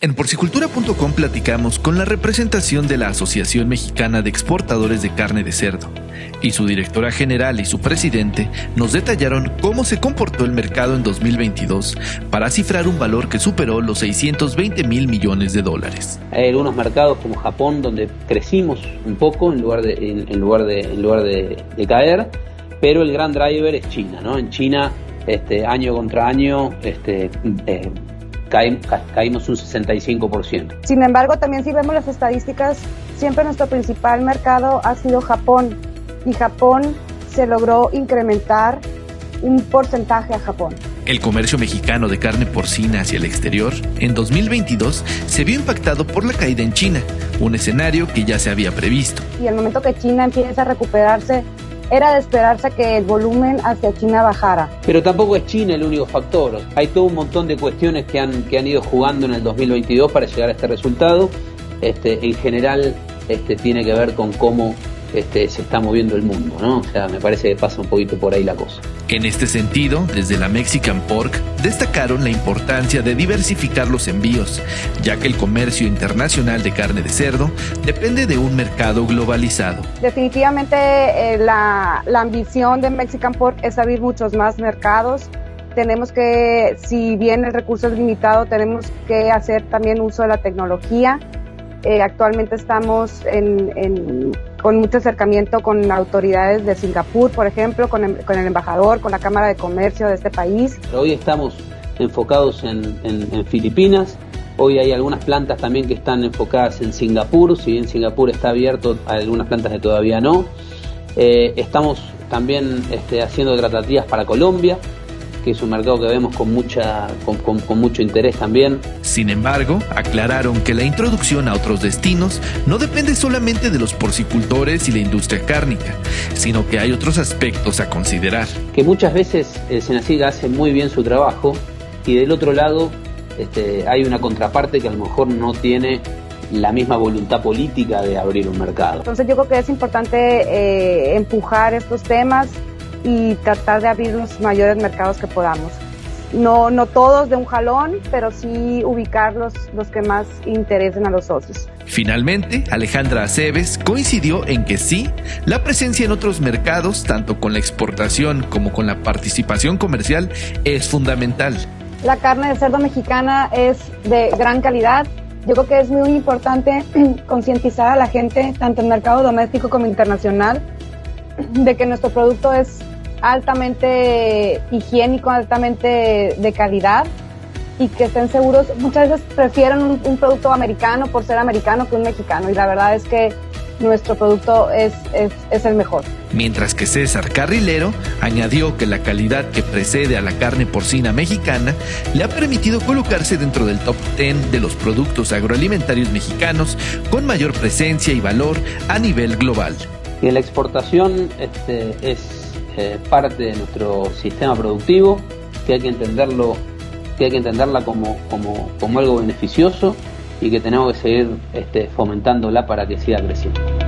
En porcicultura.com platicamos con la representación de la Asociación Mexicana de Exportadores de Carne de Cerdo y su directora general y su presidente nos detallaron cómo se comportó el mercado en 2022 para cifrar un valor que superó los 620 mil millones de dólares. Hay algunos mercados como Japón donde crecimos un poco en lugar de, en, lugar de, en lugar de, caer, pero el gran driver es China. ¿no? En China, este, año contra año, este, eh, caímos un 65%. Sin embargo, también si vemos las estadísticas, siempre nuestro principal mercado ha sido Japón y Japón se logró incrementar un porcentaje a Japón. El comercio mexicano de carne porcina hacia el exterior en 2022 se vio impactado por la caída en China, un escenario que ya se había previsto. Y el momento que China empieza a recuperarse, era de esperarse que el volumen hacia China bajara. Pero tampoco es China el único factor. Hay todo un montón de cuestiones que han, que han ido jugando en el 2022 para llegar a este resultado. Este, en general este, tiene que ver con cómo este, se está moviendo el mundo, ¿no? O sea, me parece que pasa un poquito por ahí la cosa. En este sentido, desde la Mexican Pork destacaron la importancia de diversificar los envíos, ya que el comercio internacional de carne de cerdo depende de un mercado globalizado. Definitivamente eh, la, la ambición de Mexican Pork es abrir muchos más mercados tenemos que, si bien el recurso es limitado, tenemos que hacer también uso de la tecnología eh, actualmente estamos con mucho acercamiento con autoridades de Singapur, por ejemplo, con el, embajador, con la Cámara de Comercio de este país. Hoy estamos enfocados en, Filipinas, Hoy hay algunas plantas también que están enfocadas en Singapur, si bien Singapur está abierto, algunas plantas que todavía no. Eh, estamos también este, haciendo tratativas para Colombia, que es un mercado que vemos con, mucha, con, mucho interés también. Sin embargo, aclararon que la introducción a otros destinos no depende solamente de los porcicultores y la industria cárnica, sino que hay otros aspectos a considerar. Que muchas veces el Senaciga hace muy bien su trabajo y del otro lado este, hay una contraparte que a lo mejor no tiene la misma voluntad política de abrir un mercado. Entonces yo creo que es importante eh, empujar estos temas, y tratar de abrir los mayores mercados que podamos. No, no todos de un jalón, pero sí ubicar los, los que más interesen a los socios. Finalmente, Alejandra Aceves coincidió en que sí, la presencia en otros mercados, tanto con la exportación como con la participación comercial, es fundamental. La carne de cerdo mexicana es de gran calidad. Yo creo que es muy importante concientizar a la gente, tanto en mercado doméstico como internacional, de que nuestro producto es altamente higiénico, altamente de calidad y que estén seguros. Muchas veces prefieren un, producto americano por ser americano que un mexicano y la verdad es que nuestro producto es, es, el mejor. Mientras que César Carrilero añadió que la calidad que precede a la carne porcina mexicana le ha permitido colocarse dentro del top 10 de los productos agroalimentarios mexicanos con mayor presencia y valor a nivel global. Y la exportación este, es eh, parte de nuestro sistema productivo, que hay que entenderlo, que hay que entenderla como, como, como algo beneficioso y que tenemos que seguir este, fomentándola para que siga creciendo.